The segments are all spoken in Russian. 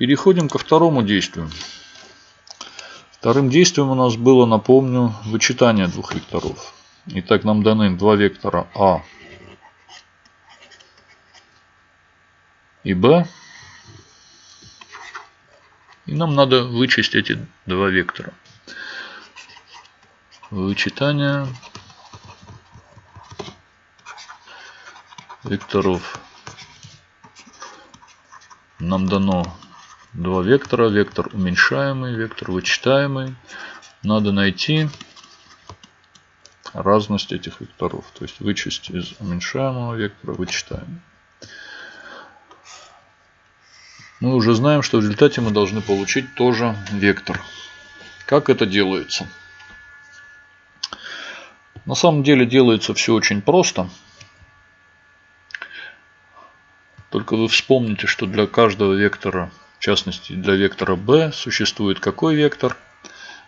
Переходим ко второму действию. Вторым действием у нас было, напомню, вычитание двух векторов. Итак, нам даны два вектора А и Б. И нам надо вычесть эти два вектора. Вычитание векторов. Нам дано два вектора. Вектор уменьшаемый, вектор вычитаемый. Надо найти разность этих векторов. То есть вычесть из уменьшаемого вектора вычитаемый. Мы уже знаем, что в результате мы должны получить тоже вектор. Как это делается? На самом деле делается все очень просто. Только вы вспомните, что для каждого вектора, в частности для вектора b, существует какой вектор?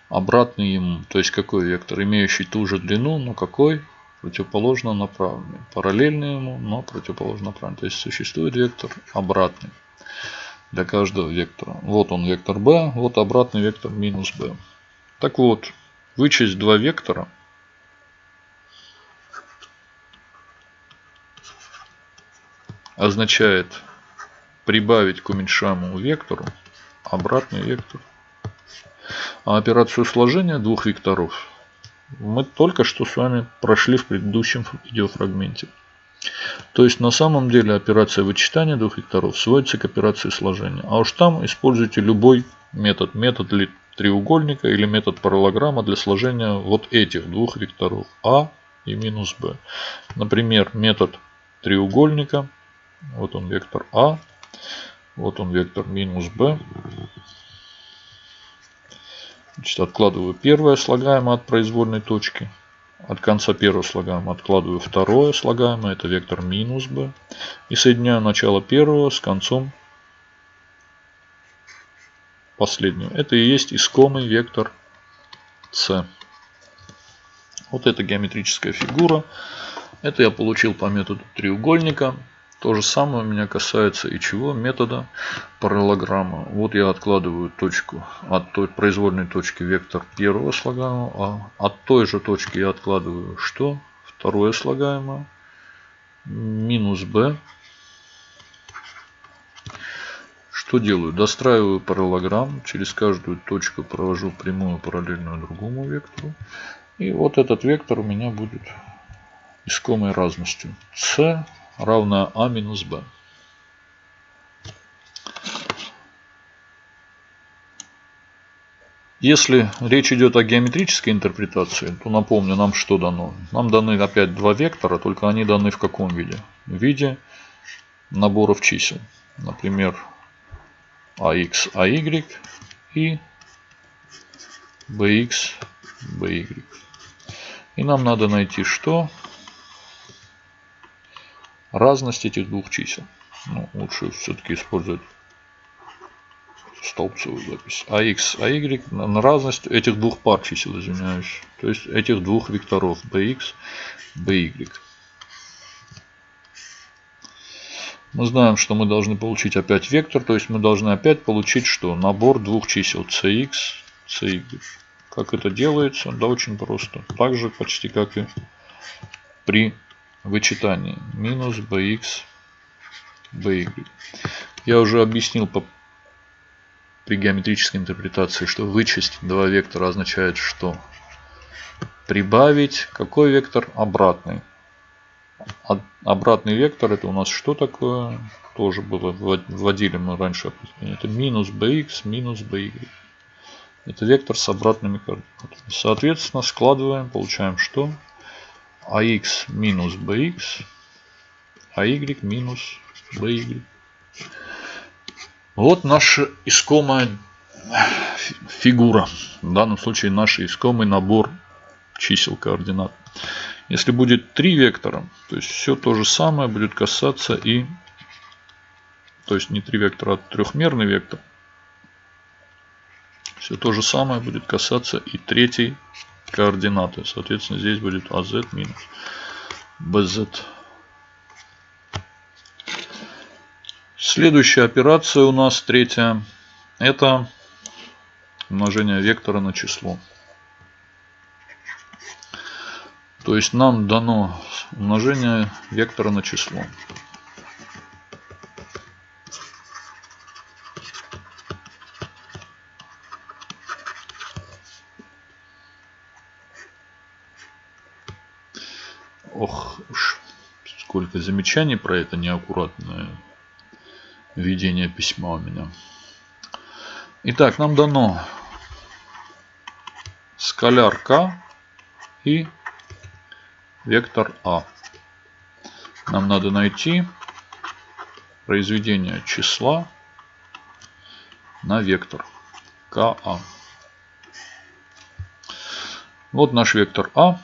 Обратный ему. То есть какой вектор? Имеющий ту же длину, но какой? Противоположно направленный. Параллельный ему, но противоположно направленный. То есть существует вектор обратный для каждого вектора. Вот он вектор b, вот обратный вектор минус b. Так вот, вычесть два вектора означает прибавить к уменьшаемому вектору обратный вектор. А операцию сложения двух векторов мы только что с вами прошли в предыдущем видеофрагменте. То есть на самом деле операция вычитания двух векторов сводится к операции сложения. А уж там используйте любой метод. Метод треугольника или метод параллограмма для сложения вот этих двух векторов А и минус Б. Например, метод треугольника. Вот он вектор А. Вот он вектор минус Б. Значит, откладываю первое слагаемое от произвольной точки. От конца первого слагаемого откладываю второе слагаемое, это вектор минус b. И соединяю начало первого с концом последнего. Это и есть искомый вектор c. Вот эта геометрическая фигура. Это я получил по методу треугольника. То же самое у меня касается и чего? Метода параллограмма. Вот я откладываю точку от той произвольной точки вектор первого слагаемого, а от той же точки я откладываю что? Второе слагаемое. Минус b. Что делаю? Достраиваю параллограмм. Через каждую точку провожу прямую параллельную другому вектору. И вот этот вектор у меня будет искомой разностью. c равна а минус b. Если речь идет о геометрической интерпретации, то напомню, нам что дано? Нам даны опять два вектора, только они даны в каком виде? В виде наборов чисел. Например, ax, ay и bx, by. И нам надо найти что? Разность этих двух чисел. Ну, лучше все-таки использовать столбцевую запись. AX, AY на разность этих двух пар чисел, извиняюсь. То есть этих двух векторов BX, BY. Мы знаем, что мы должны получить опять вектор. То есть мы должны опять получить что? Набор двух чисел CX, CY. Как это делается? Да очень просто. Так же почти как и при вычитание минус bx by. Я уже объяснил по, при геометрической интерпретации, что вычесть два вектора означает что? Прибавить какой вектор? Обратный. Обратный вектор это у нас что такое? Тоже было, вводили мы раньше. Это минус bx минус by. Это вектор с обратными координатами. Соответственно, складываем, получаем что? Ax минус bx, ay минус by. Вот наша искомая фигура. В данном случае наш искомый набор чисел координат. Если будет три вектора, то есть все то же самое будет касаться и... То есть не три вектора, а трехмерный вектор. Все то же самое будет касаться и третьей координаты. Соответственно, здесь будет AZ минус BZ. Следующая операция у нас третья. это умножение вектора на число. То есть нам дано умножение вектора на число. Замечаний про это неаккуратное ведение письма у меня. Итак, нам дано скаляр k и вектор А. Нам надо найти произведение числа на вектор КА. Вот наш вектор А.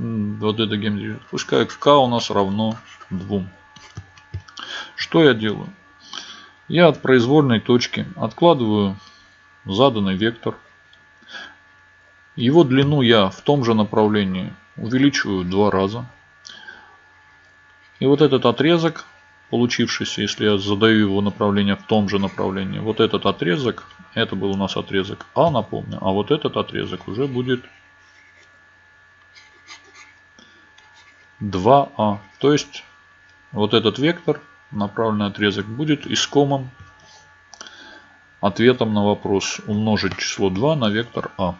Вот это геометрия. Пускай К у нас равно 2. Что я делаю? Я от произвольной точки откладываю заданный вектор – его длину я в том же направлении увеличиваю два раза. И вот этот отрезок, получившийся, если я задаю его направление в том же направлении, вот этот отрезок, это был у нас отрезок А, напомню, а вот этот отрезок уже будет 2А. То есть вот этот вектор, направленный отрезок, будет искомым ответом на вопрос умножить число 2 на вектор А.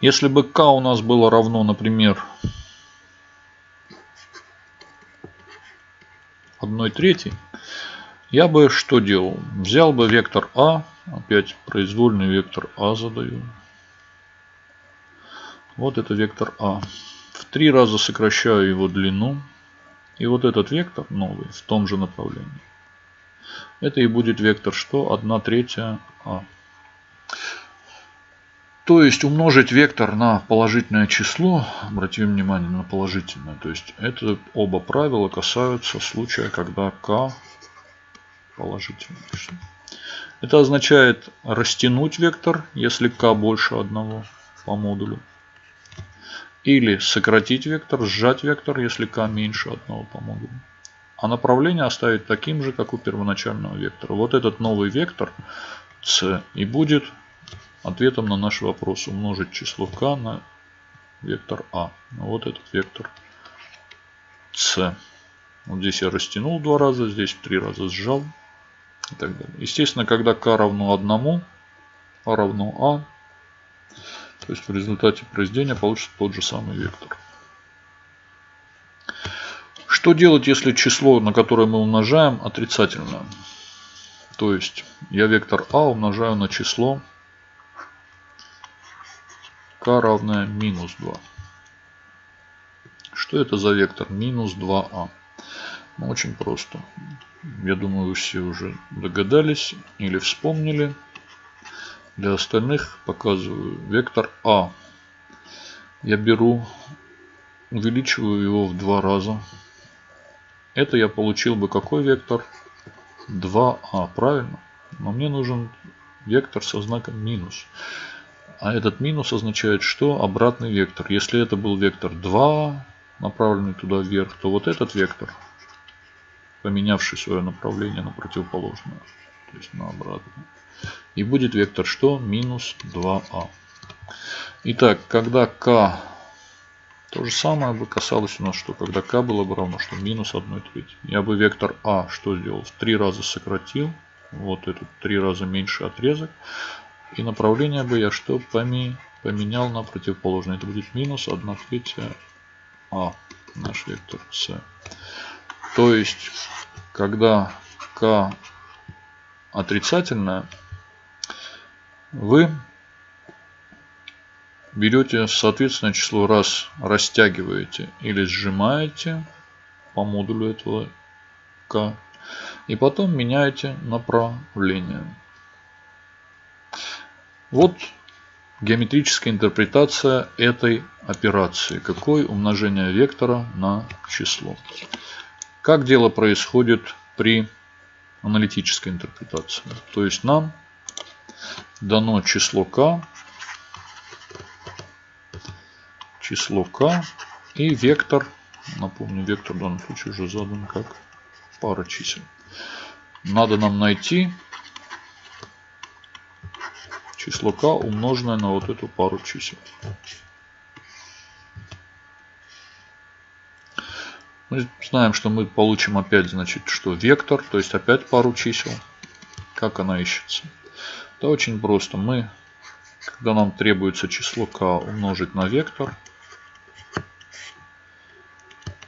Если бы k у нас было равно, например, 1 третьей, я бы что делал? Взял бы вектор А, опять произвольный вектор А задаю. Вот это вектор А. В три раза сокращаю его длину. И вот этот вектор новый в том же направлении. Это и будет вектор что? 1 третья А. То есть умножить вектор на положительное число, обратим внимание на положительное. То есть это оба правила касаются случая, когда k положительное число. Это означает растянуть вектор, если k больше одного по модулю. Или сократить вектор, сжать вектор, если k меньше одного по модулю. А направление оставить таким же, как у первоначального вектора. Вот этот новый вектор c и будет ответом на наш вопрос умножить число k на вектор а. Вот этот вектор c. Вот здесь я растянул два раза, здесь три раза сжал. И так далее. Естественно, когда k равно 1, а равно а, то есть в результате произведения получится тот же самый вектор. Что делать, если число, на которое мы умножаем, отрицательное? То есть я вектор а умножаю на число k равное минус 2. Что это за вектор? Минус 2а. Ну, очень просто. Я думаю, вы все уже догадались или вспомнили. Для остальных показываю вектор А. Я беру, увеличиваю его в два раза. Это я получил бы какой вектор? 2а, правильно? Но мне нужен вектор со знаком минус. А этот минус означает, что обратный вектор. Если это был вектор 2, направленный туда вверх, то вот этот вектор, поменявший свое направление на противоположное, то есть на обратное. И будет вектор что? Минус 2а. Итак, когда k то же самое бы касалось у нас, что когда k было бы равно, что минус 1 треть. Я бы вектор а что сделал? В три раза сократил. Вот этот три раза меньше отрезок. И направление бы я что поменял на противоположное. Это будет минус 1 третья А, наш вектор С. То есть, когда К отрицательное, вы берете соответственное число раз растягиваете или сжимаете по модулю этого К. И потом меняете направление. Вот геометрическая интерпретация этой операции. Какое умножение вектора на число. Как дело происходит при аналитической интерпретации. То есть нам дано число k, число k и вектор, напомню, вектор в данном случае уже задан как пара чисел. Надо нам найти число k умноженное на вот эту пару чисел. Мы знаем, что мы получим опять, значит, что вектор, то есть опять пару чисел. Как она ищется? Это очень просто. Мы, когда нам требуется число k умножить на вектор,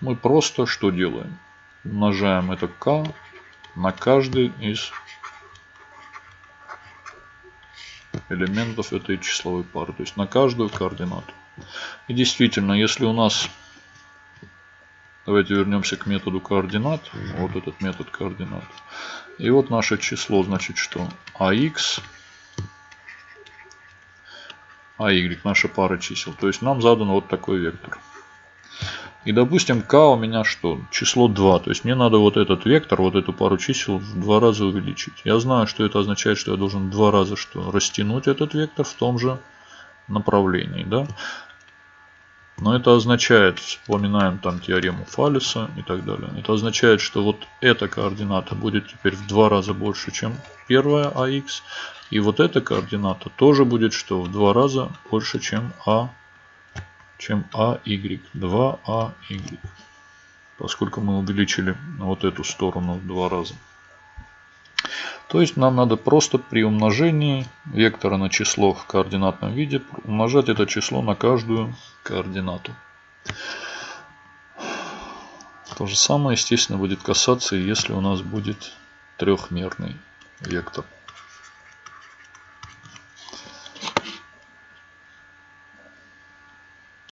мы просто что делаем? Умножаем это k на каждый из элементов этой числовой пары, то есть на каждую координату. И действительно, если у нас, давайте вернемся к методу координат, вот этот метод координат. И вот наше число, значит что? ax, АY, наша пара чисел. То есть нам задан вот такой вектор. И допустим k у меня что? Число 2. То есть мне надо вот этот вектор, вот эту пару чисел в два раза увеличить. Я знаю, что это означает, что я должен два раза что? Растянуть этот вектор в том же направлении. Да? Но это означает, вспоминаем там теорему Фаллиса и так далее. Это означает, что вот эта координата будет теперь в два раза больше, чем первая АХ. И вот эта координата тоже будет что? В два раза больше, чем А чем AY. 2AY. Поскольку мы увеличили вот эту сторону в два раза. То есть нам надо просто при умножении вектора на число в координатном виде умножать это число на каждую координату. То же самое, естественно, будет касаться, если у нас будет трехмерный вектор.